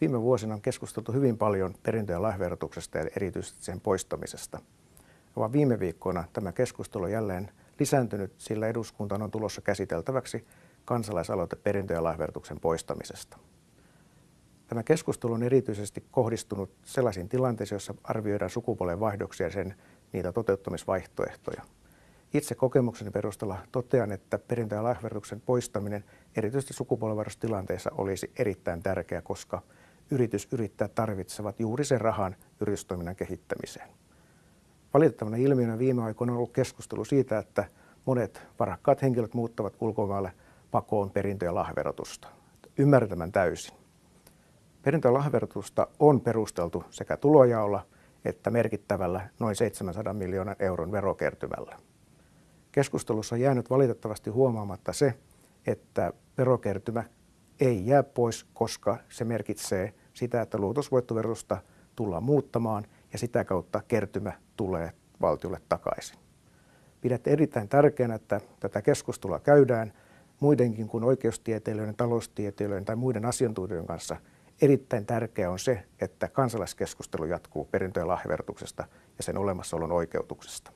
Viime vuosina on keskusteltu hyvin paljon perintö- ja lahjaverotuksesta ja erityisesti sen poistamisesta. Vaan viime viikkoina tämä keskustelu on jälleen lisääntynyt, sillä eduskuntaan on tulossa käsiteltäväksi kansalaisaloite perintö- ja lahjaverotuksen poistamisesta. Tämä keskustelu on erityisesti kohdistunut sellaisiin tilanteisiin, joissa arvioidaan sukupuolen vaihdoksia ja sen niitä toteuttamisvaihtoehtoja. Itse kokemukseni perusteella totean, että perintö- ja lahjaverotuksen poistaminen erityisesti sukupuolenvaihdostilanteessa olisi erittäin tärkeä, koska yritys yrittää tarvitsevat juuri sen rahan yritystoiminnan kehittämiseen. Valitettavana ilmiönä viime aikoina on ollut keskustelu siitä, että monet varakkaat henkilöt muuttavat ulkomaille pakoon perintö- ja lahjaverotusta. Ymmärrän täysin. Perintö- ja lahjaverotusta on perusteltu sekä tulojaolla että merkittävällä noin 700 miljoonan euron verokertymällä. Keskustelussa on jäänyt valitettavasti huomaamatta se, että verokertymä ei jää pois, koska se merkitsee sitä, että luotusvoittoverotusta tullaan muuttamaan ja sitä kautta kertymä tulee valtiolle takaisin. Pidät erittäin tärkeänä, että tätä keskustelua käydään muidenkin kuin oikeustieteilijöiden, taloustieteilijöiden tai muiden asiantuntijoiden kanssa. Erittäin tärkeää on se, että kansalaiskeskustelu jatkuu perintö- ja lahjaverotuksesta ja sen olemassaolon oikeutuksesta.